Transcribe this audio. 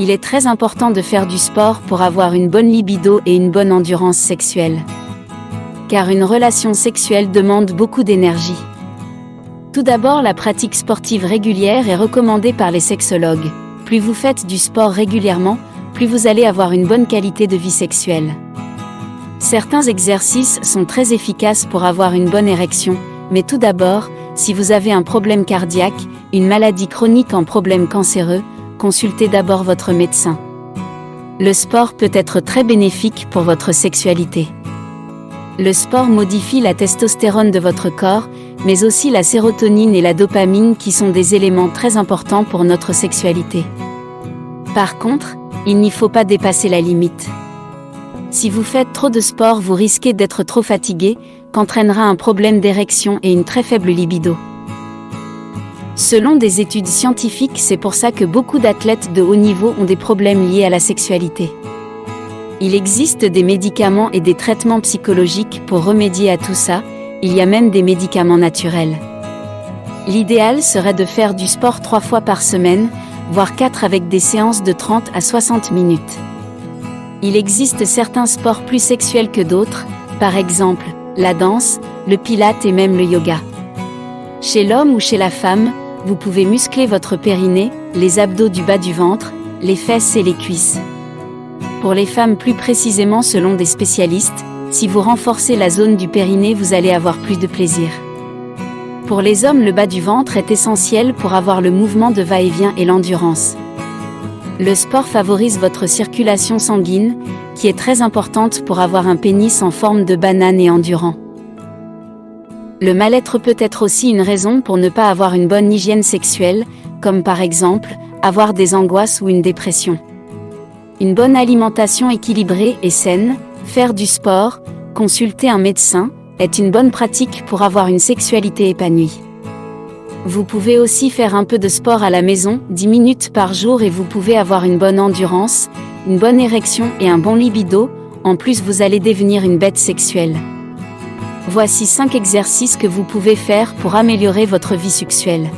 Il est très important de faire du sport pour avoir une bonne libido et une bonne endurance sexuelle. Car une relation sexuelle demande beaucoup d'énergie. Tout d'abord, la pratique sportive régulière est recommandée par les sexologues. Plus vous faites du sport régulièrement, plus vous allez avoir une bonne qualité de vie sexuelle. Certains exercices sont très efficaces pour avoir une bonne érection, mais tout d'abord, si vous avez un problème cardiaque, une maladie chronique en problème cancéreux, consultez d'abord votre médecin. Le sport peut être très bénéfique pour votre sexualité. Le sport modifie la testostérone de votre corps, mais aussi la sérotonine et la dopamine qui sont des éléments très importants pour notre sexualité. Par contre, il n'y faut pas dépasser la limite. Si vous faites trop de sport, vous risquez d'être trop fatigué, qu'entraînera un problème d'érection et une très faible libido. Selon des études scientifiques, c'est pour ça que beaucoup d'athlètes de haut niveau ont des problèmes liés à la sexualité. Il existe des médicaments et des traitements psychologiques pour remédier à tout ça, il y a même des médicaments naturels. L'idéal serait de faire du sport trois fois par semaine, voire 4 avec des séances de 30 à 60 minutes. Il existe certains sports plus sexuels que d'autres, par exemple, la danse, le pilate et même le yoga. Chez l'homme ou chez la femme, vous pouvez muscler votre périnée, les abdos du bas du ventre, les fesses et les cuisses. Pour les femmes plus précisément selon des spécialistes, si vous renforcez la zone du périnée vous allez avoir plus de plaisir. Pour les hommes, le bas du ventre est essentiel pour avoir le mouvement de va-et-vient et l'endurance. Le sport favorise votre circulation sanguine, qui est très importante pour avoir un pénis en forme de banane et endurant. Le mal-être peut être aussi une raison pour ne pas avoir une bonne hygiène sexuelle, comme par exemple, avoir des angoisses ou une dépression. Une bonne alimentation équilibrée et saine, faire du sport, consulter un médecin, est une bonne pratique pour avoir une sexualité épanouie. Vous pouvez aussi faire un peu de sport à la maison, 10 minutes par jour et vous pouvez avoir une bonne endurance, une bonne érection et un bon libido, en plus vous allez devenir une bête sexuelle. Voici 5 exercices que vous pouvez faire pour améliorer votre vie sexuelle.